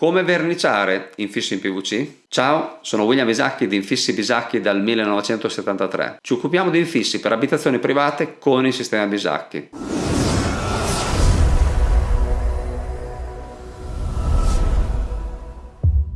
Come verniciare infissi in PVC? Ciao, sono William Bisacchi di Infissi Bisacchi dal 1973. Ci occupiamo di infissi per abitazioni private con il sistema Bisacchi.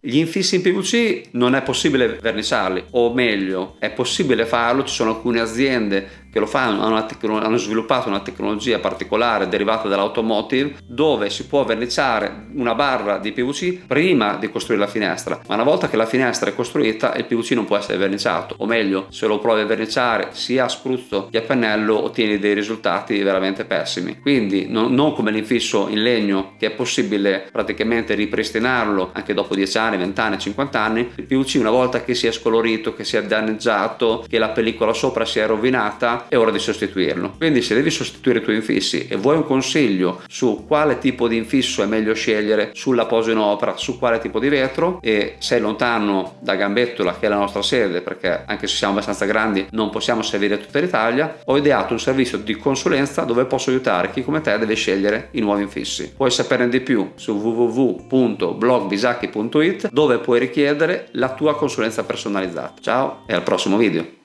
Gli infissi in PVC non è possibile verniciarli, o meglio, è possibile farlo, ci sono alcune aziende che lo fanno, hanno, hanno sviluppato una tecnologia particolare derivata dall'automotive dove si può verniciare una barra di PVC prima di costruire la finestra, ma una volta che la finestra è costruita il PVC non può essere verniciato, o meglio, se lo provi a verniciare sia a spruzzo che a pennello ottieni dei risultati veramente pessimi. Quindi non, non come l'infisso in legno che è possibile praticamente ripristinarlo anche dopo 10 anni, 20 anni, 50 anni, il PVC una volta che si è scolorito, che si è danneggiato, che la pellicola sopra si è rovinata, è ora di sostituirlo. Quindi se devi sostituire i tuoi infissi e vuoi un consiglio su quale tipo di infisso è meglio scegliere sulla posa in opera, su quale tipo di vetro e sei lontano da Gambettola che è la nostra sede perché anche se siamo abbastanza grandi non possiamo servire tutta l'Italia, ho ideato un servizio di consulenza dove posso aiutare chi come te deve scegliere i nuovi infissi. Puoi saperne di più su www.blogbisacchi.it dove puoi richiedere la tua consulenza personalizzata. Ciao e al prossimo video!